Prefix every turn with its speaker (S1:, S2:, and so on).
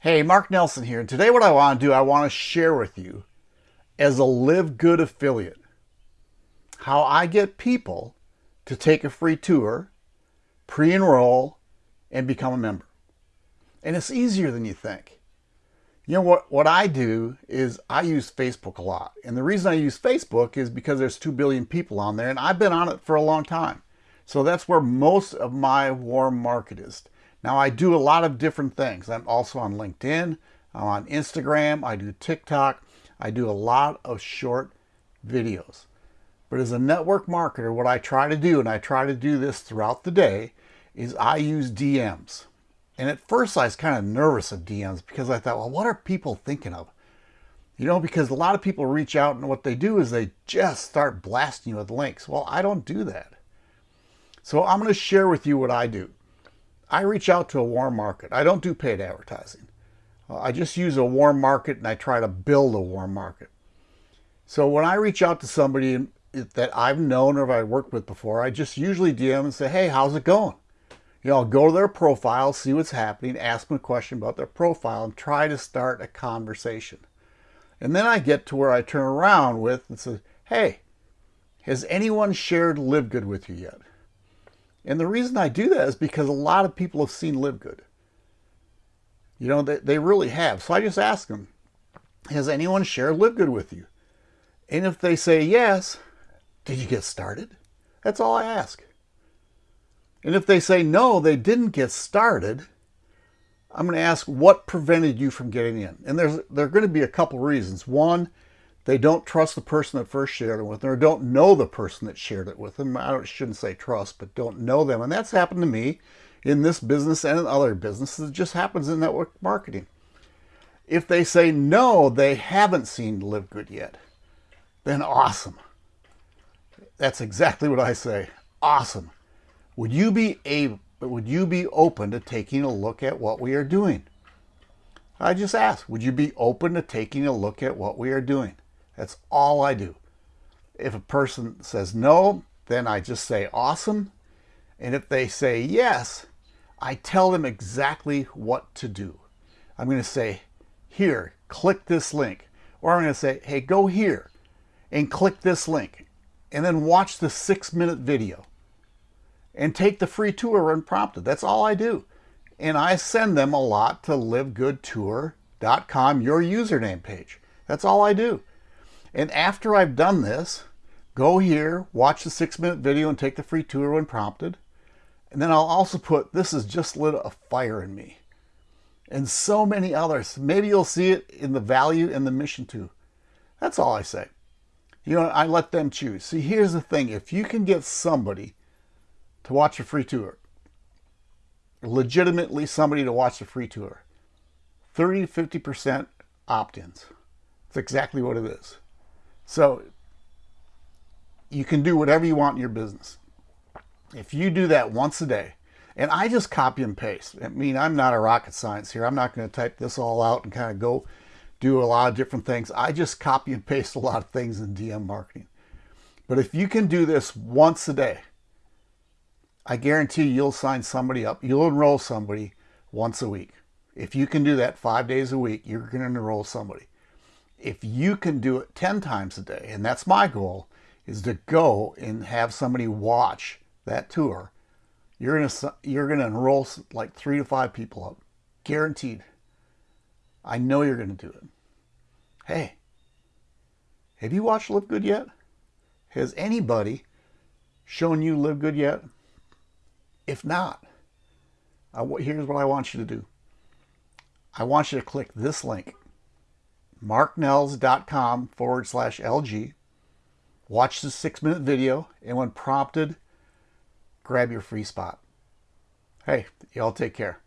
S1: Hey, Mark Nelson here. And today what I want to do, I want to share with you as a Live Good affiliate, how I get people to take a free tour, pre-enroll, and become a member. And it's easier than you think. You know what, what I do is I use Facebook a lot. And the reason I use Facebook is because there's 2 billion people on there and I've been on it for a long time. So that's where most of my warm market is. Now I do a lot of different things. I'm also on LinkedIn, I'm on Instagram, I do TikTok, I do a lot of short videos. But as a network marketer, what I try to do, and I try to do this throughout the day, is I use DMs. And at first I was kind of nervous of DMs because I thought, well, what are people thinking of? You know, because a lot of people reach out and what they do is they just start blasting you with links. Well, I don't do that. So I'm going to share with you what I do. I reach out to a warm market. I don't do paid advertising. Uh, I just use a warm market and I try to build a warm market. So when I reach out to somebody that I've known or I've worked with before, I just usually DM and say, hey, how's it going? You know, I'll go to their profile, see what's happening, ask them a question about their profile and try to start a conversation. And then I get to where I turn around with and say, hey, has anyone shared Live Good with you yet? And the reason I do that is because a lot of people have seen Live Good. You know, they, they really have. So I just ask them, has anyone shared Live Good with you? And if they say yes, did you get started? That's all I ask. And if they say no, they didn't get started, I'm going to ask what prevented you from getting in. And there's there are going to be a couple reasons. One, they don't trust the person that first shared it with them or don't know the person that shared it with them. I shouldn't say trust, but don't know them. And that's happened to me in this business and in other businesses. It just happens in network marketing. If they say no, they haven't seen Live Good yet, then awesome. That's exactly what I say. Awesome. Would you be able, would you be open to taking a look at what we are doing? I just ask, would you be open to taking a look at what we are doing? That's all I do. If a person says no, then I just say awesome. And if they say yes, I tell them exactly what to do. I'm going to say, here, click this link. Or I'm going to say, hey, go here and click this link. And then watch the six minute video. And take the free tour unprompted. That's all I do. And I send them a lot to livegoodtour.com, your username page. That's all I do. And after I've done this, go here, watch the six minute video and take the free tour when prompted. And then I'll also put, this has just lit a fire in me. And so many others. Maybe you'll see it in the value and the mission too. That's all I say. You know, I let them choose. See, here's the thing. If you can get somebody to watch a free tour, legitimately somebody to watch a free tour, 30 to 50% opt-ins. That's exactly what it is. So you can do whatever you want in your business. If you do that once a day, and I just copy and paste. I mean, I'm not a rocket science here. I'm not going to type this all out and kind of go do a lot of different things. I just copy and paste a lot of things in DM marketing. But if you can do this once a day, I guarantee you'll sign somebody up. You'll enroll somebody once a week. If you can do that five days a week, you're going to enroll somebody if you can do it 10 times a day, and that's my goal, is to go and have somebody watch that tour, you're to, you're to enroll like three to five people up. Guaranteed. I know you're to do it. Hey, have you watched Live Good yet? Has anybody shown you Live Good yet? If not, I, here's what I want you to do. I want you to click this link marknells.com forward slash LG. Watch the six minute video, and when prompted, grab your free spot. Hey, y'all take care.